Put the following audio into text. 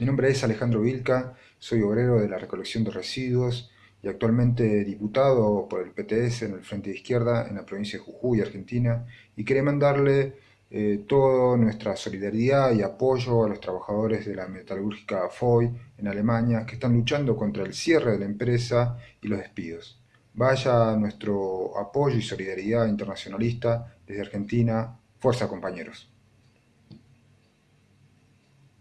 Mi nombre es Alejandro Vilca, soy obrero de la recolección de residuos y actualmente diputado por el PTS en el Frente de Izquierda en la provincia de Jujuy, Argentina, y quería mandarle eh, toda nuestra solidaridad y apoyo a los trabajadores de la metalúrgica FOI en Alemania que están luchando contra el cierre de la empresa y los despidos. Vaya nuestro apoyo y solidaridad internacionalista desde Argentina. Fuerza compañeros.